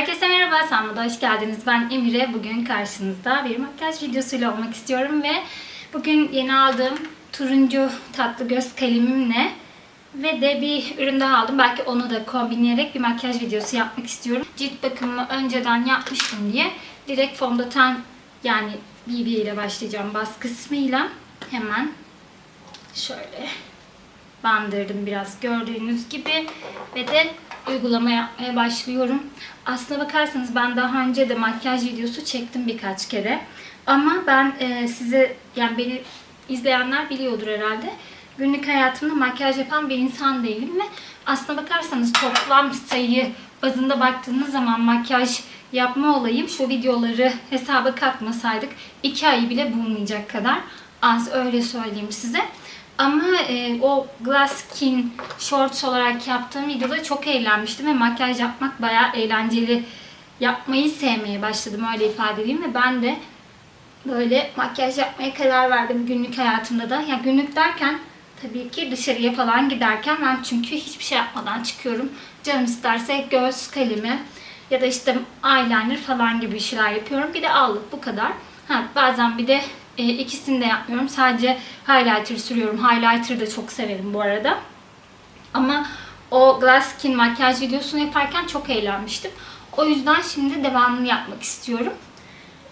Herkese merhaba, Sanma'da hoş geldiniz. Ben Emire. Bugün karşınızda bir makyaj videosuyla olmak istiyorum ve bugün yeni aldığım turuncu tatlı göz kalemimle ve de bir ürün daha aldım. Belki onu da kombinleyerek bir makyaj videosu yapmak istiyorum. Cilt bakımımı önceden yapmıştım diye direkt fondöten yani BB ile başlayacağım bas kısmıyla. Hemen şöyle bandırdım biraz gördüğünüz gibi ve de uygulama yapmaya başlıyorum. Aslına bakarsanız ben daha önce de makyaj videosu çektim birkaç kere. Ama ben e, size yani beni izleyenler biliyordur herhalde. Günlük hayatımda makyaj yapan bir insan değilim ve aslına bakarsanız toplam sayı bazında baktığınız zaman makyaj yapma olayım şu videoları hesaba katmasaydık 2 ayı bile bulmayacak kadar az öyle söyleyeyim size. Ama e, o Glass Skin Shorts olarak yaptığım videoda çok eğlenmiştim ve makyaj yapmak bayağı eğlenceli. Yapmayı sevmeye başladım öyle ifade edeyim ve ben de böyle makyaj yapmaya karar verdim günlük hayatımda da. Ya yani günlük derken tabii ki dışarıya falan giderken ben çünkü hiçbir şey yapmadan çıkıyorum. Canım isterse göz kalemi ya da işte eyeliner falan gibi şeyler yapıyorum. Bir de allık bu kadar. Ha, bazen bir de e, ikisini de yapmıyorum. Sadece highlighter sürüyorum. Highlighter da çok severim bu arada. Ama o Glass Skin makyaj videosunu yaparken çok eğlenmiştim. O yüzden şimdi devamını yapmak istiyorum.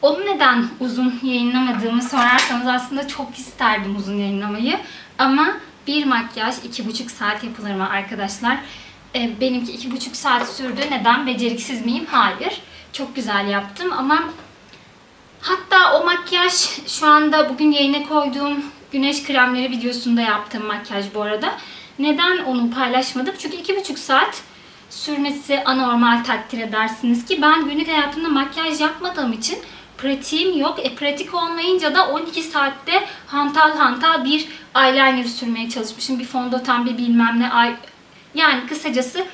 Onu neden uzun yayınlamadığımı sorarsanız aslında çok isterdim uzun yayınlamayı. Ama bir makyaj iki buçuk saat yapılır mı arkadaşlar? E, benimki iki buçuk saat sürdü. Neden? Beceriksiz miyim? Hayır. Çok güzel yaptım ama Hatta o makyaj şu anda bugün yayına koyduğum güneş kremleri videosunda yaptığım makyaj bu arada. Neden onu paylaşmadım? Çünkü iki buçuk saat sürmesi anormal takdir edersiniz ki ben günlük hayatımda makyaj yapmadığım için pratiğim yok. E pratik olmayınca da 12 saatte hantal hantal bir eyeliner sürmeye çalışmışım. Bir fondöten bir bilmem ne. Yani kısacası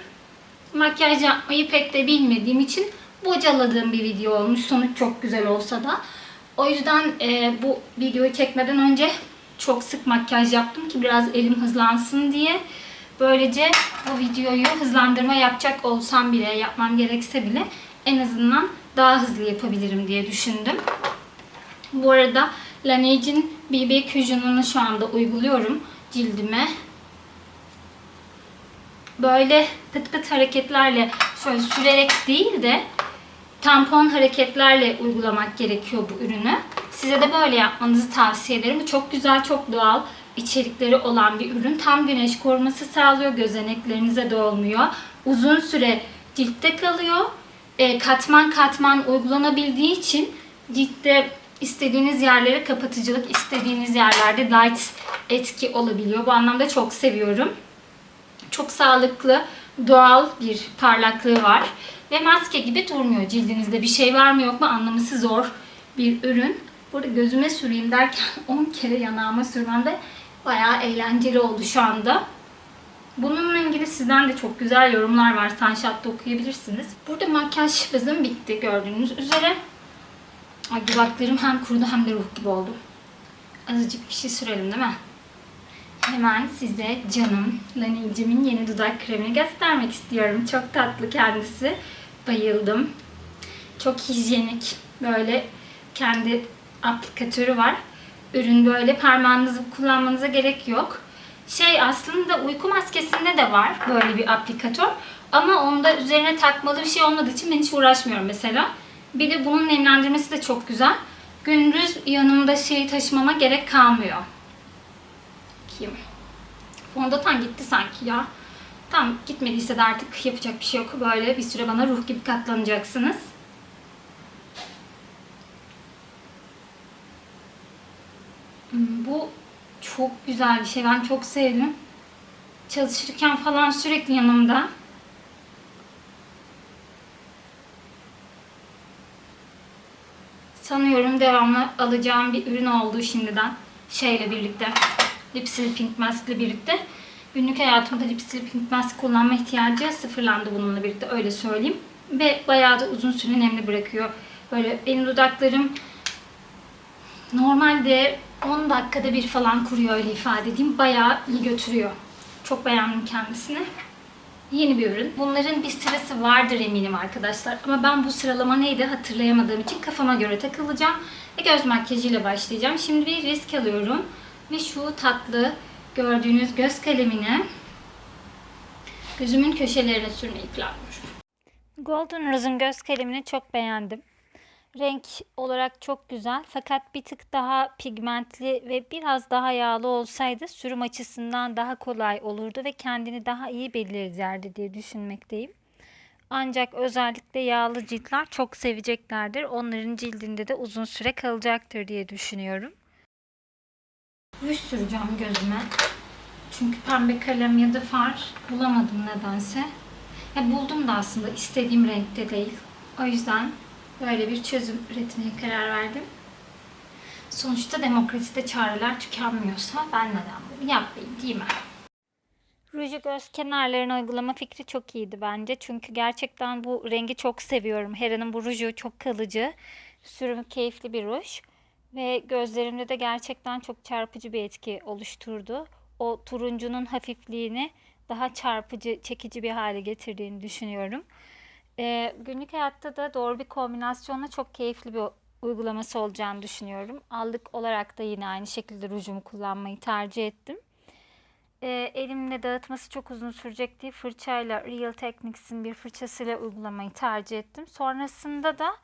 makyaj yapmayı pek de bilmediğim için bocaladığım bir video olmuş. Sonuç çok güzel olsa da. O yüzden e, bu videoyu çekmeden önce çok sık makyaj yaptım ki biraz elim hızlansın diye. Böylece bu videoyu hızlandırma yapacak olsam bile, yapmam gerekse bile en azından daha hızlı yapabilirim diye düşündüm. Bu arada Laneige'in BB Cusion'unu şu anda uyguluyorum cildime. Böyle pıt pıt hareketlerle şöyle sürerek değil de tampon hareketlerle uygulamak gerekiyor bu ürünü. Size de böyle yapmanızı tavsiye ederim. Bu çok güzel, çok doğal içerikleri olan bir ürün. Tam güneş koruması sağlıyor. Gözeneklerinize de olmuyor. Uzun süre ciltte kalıyor. E, katman katman uygulanabildiği için ciltte istediğiniz yerlere kapatıcılık, istediğiniz yerlerde light etki olabiliyor. Bu anlamda çok seviyorum. Çok sağlıklı, doğal bir parlaklığı var. Ve maske gibi durmuyor. Cildinizde bir şey var mı yok mu anlaması zor bir ürün. Burada gözüme süreyim derken 10 kere yanağıma sürmem de bayağı eğlenceli oldu şu anda. Bununla ilgili sizden de çok güzel yorumlar var. Sunshot'ta okuyabilirsiniz. Burada makyaj bazım bitti gördüğünüz üzere. Ay dudaklarım hem kurudu hem de ruh gibi oldu. Azıcık bir şey sürelim değil mi? Hemen size canım Laneige'imin yeni dudak kremini göstermek istiyorum. Çok tatlı kendisi. Bayıldım. Çok hijyenik. Böyle kendi aplikatörü var. Ürün böyle parmağınızı kullanmanıza gerek yok. Şey aslında uyku maskesinde de var böyle bir aplikatör. Ama onda üzerine takmalı bir şey olmadığı için ben hiç uğraşmıyorum mesela. Bir de bunun nemlendirmesi de çok güzel. Gündüz yanımda şeyi taşımama gerek kalmıyor. Bakayım. Fondöten gitti sanki ya. Tam gitmediyse de artık yapacak bir şey yok. Böyle bir süre bana ruh gibi katlanacaksınız. Bu çok güzel bir şey. Ben çok sevdim. Çalışırken falan sürekli yanımda. Sanıyorum devamlı alacağım bir ürün oldu şimdiden. Şeyle birlikte. Lipsil Pink Mask ile birlikte. Günlük hayatımda Lipsil Pink Mask kullanma ihtiyacı sıfırlandı bununla birlikte öyle söyleyeyim. Ve bayağı da uzun süre nemli bırakıyor. Böyle benim dudaklarım normalde 10 dakikada bir falan kuruyor öyle ifade edeyim. Bayağı iyi götürüyor. Çok beğendim kendisini. Yeni bir ürün. Bunların bir sırası vardır eminim arkadaşlar. Ama ben bu sıralama neydi hatırlayamadığım için kafama göre takılacağım. Ve göz makyajıyla başlayacağım. Şimdi bir risk alıyorum. Ve şu tatlı gördüğünüz göz kalemini gözümün köşelerine sürmeyi planlıyorum. Golden Rose'un göz kalemini çok beğendim. Renk olarak çok güzel fakat bir tık daha pigmentli ve biraz daha yağlı olsaydı sürüm açısından daha kolay olurdu ve kendini daha iyi belirlerdi diye düşünmekteyim. Ancak özellikle yağlı ciltler çok seveceklerdir. Onların cildinde de uzun süre kalacaktır diye düşünüyorum. Ruj süreceğim gözüme. Çünkü pembe kalem ya da far bulamadım nedense. Ya buldum da aslında istediğim renkte değil. O yüzden böyle bir çözüm üretmeye karar verdim. Sonuçta demokraside çareler tükenmiyorsa ben neden bunu yapmayayım değil mi? Ruju göz kenarlarına uygulama fikri çok iyiydi bence. Çünkü gerçekten bu rengi çok seviyorum. Hera'nın bu ruju çok kalıcı. Sürümü keyifli bir ruj. Ve gözlerimde de gerçekten çok çarpıcı bir etki oluşturdu. O turuncunun hafifliğini daha çarpıcı, çekici bir hale getirdiğini düşünüyorum. Ee, günlük hayatta da doğru bir kombinasyonla çok keyifli bir uygulaması olacağını düşünüyorum. Allık olarak da yine aynı şekilde rujumu kullanmayı tercih ettim. Ee, elimle dağıtması çok uzun sürecek diye fırçayla Real Techniques'in bir fırçasıyla uygulamayı tercih ettim. Sonrasında da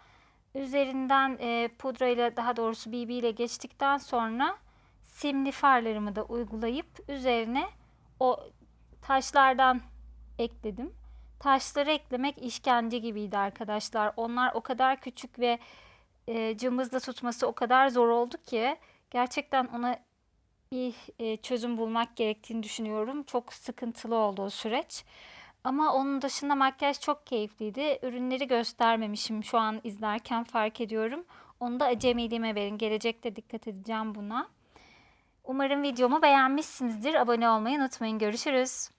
üzerinden e, pudrayla daha doğrusu BB ile geçtikten sonra simli farlarımı da uygulayıp üzerine o taşlardan ekledim. Taşları eklemek işkence gibiydi arkadaşlar. Onlar o kadar küçük ve e, cımbızla tutması o kadar zor oldu ki gerçekten ona bir e, çözüm bulmak gerektiğini düşünüyorum. Çok sıkıntılı oldu o süreç. Ama onun dışında makyaj çok keyifliydi. Ürünleri göstermemişim şu an izlerken fark ediyorum. Onu da acemiliğime verin. Gelecekte dikkat edeceğim buna. Umarım videomu beğenmişsinizdir. Abone olmayı unutmayın. Görüşürüz.